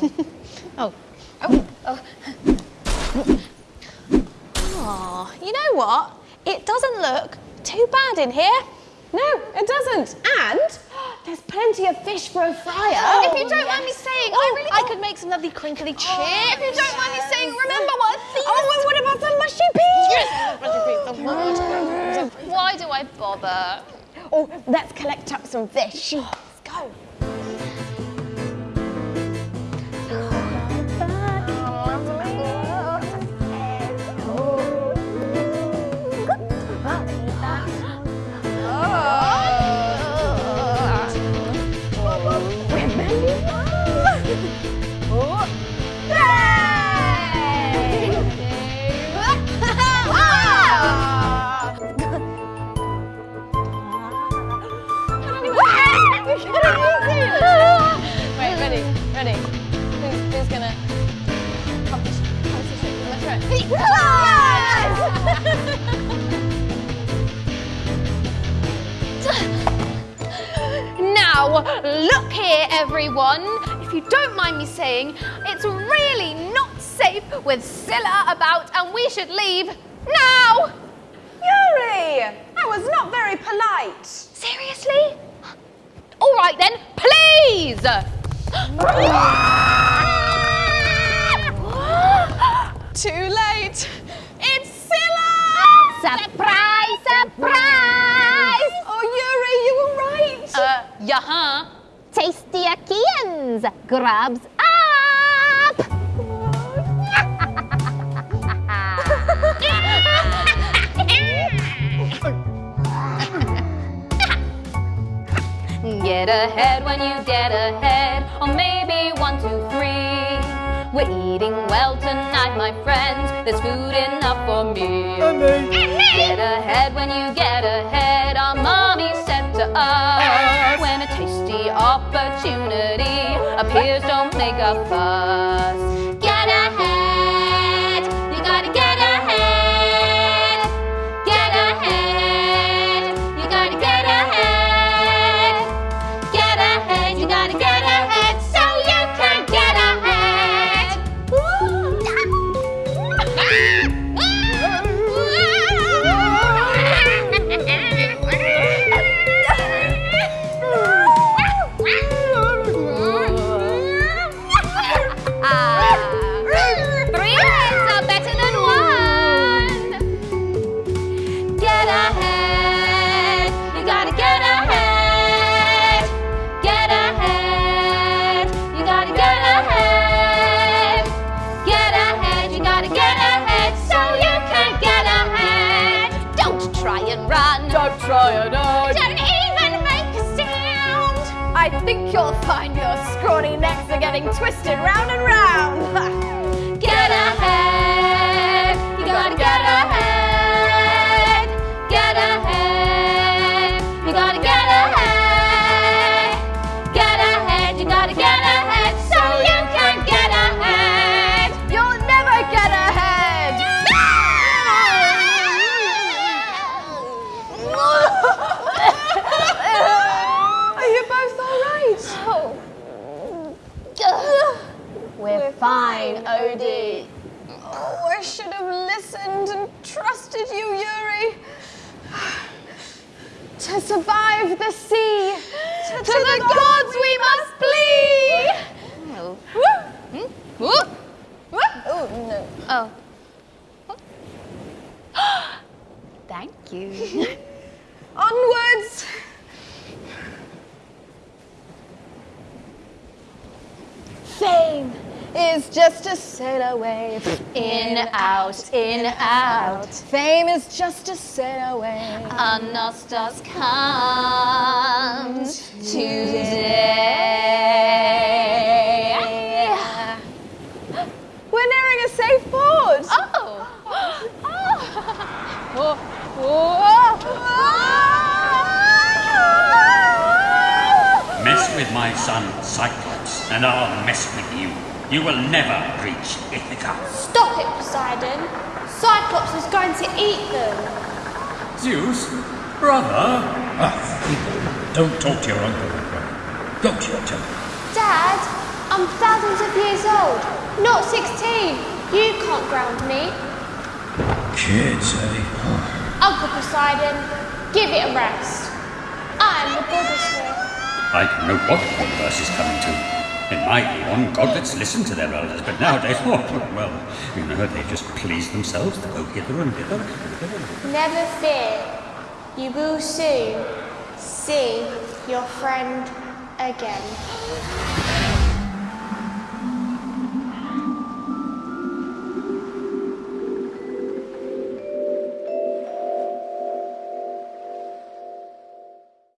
oh. Oh. oh. Aw, you know what? It doesn't look too bad in here. No, it doesn't. And there's plenty of fish for a fryer. Oh, if you don't yes. mind me saying, oh, I really I could make some lovely crinkly chips. Oh, if you don't mind me saying, remember what these... Oh, and what about some mushy peas? Yes, mushy peas. Why do I bother? Oh, let's collect up some fish. Let's go. Now, look here, everyone. If you don't mind me saying, it's really not safe with Scylla about and we should leave now. Yuri, that was not very polite. Seriously? All right then, please. Too late. It's Scylla! Surprise, surprise! Oh, Yuri, you were right. Uh, yeah, -huh. Tasty Achaeans grabs get ahead when you get ahead, or maybe one, two, three. We're eating well tonight, my friends. There's food enough for me. And me. Get ahead when you get ahead. Our mommy said to us, when a tasty opportunity appears, don't make a fuss. And run. Don't try and hide. Don't even make a sound. I think you'll find your scrawny necks are getting twisted round and round. fine, Odie. Oh, I should have listened and trusted you, Yuri. To survive the sea, to, to the, gods we must flee. Oh. Woo! Whoop. Oh, no. Oh. Thank you. Onwards. Fame is just a sail away. In, out, in, out. Fame is just a sail away. Anastas comes today. We're nearing a safe port. Oh. Oh, oh. Mess with my son Cyclops, and I'll mess with you. You will never reach Ithaca. Stop it, Poseidon. Cyclops is going to eat them. Zeus, brother. Ah, don't talk to your uncle that way. Go to your temple. Dad, I'm thousands of years old, not 16. You can't ground me. Kids, eh? Uncle Poseidon, give it a rest. I'm the goddess here. I know what the universe is coming to. In my eon, godlets listened to their elders, but nowadays, oh, well, you know, they just please themselves to go hither and thither. Never fear. You will soon see your friend again.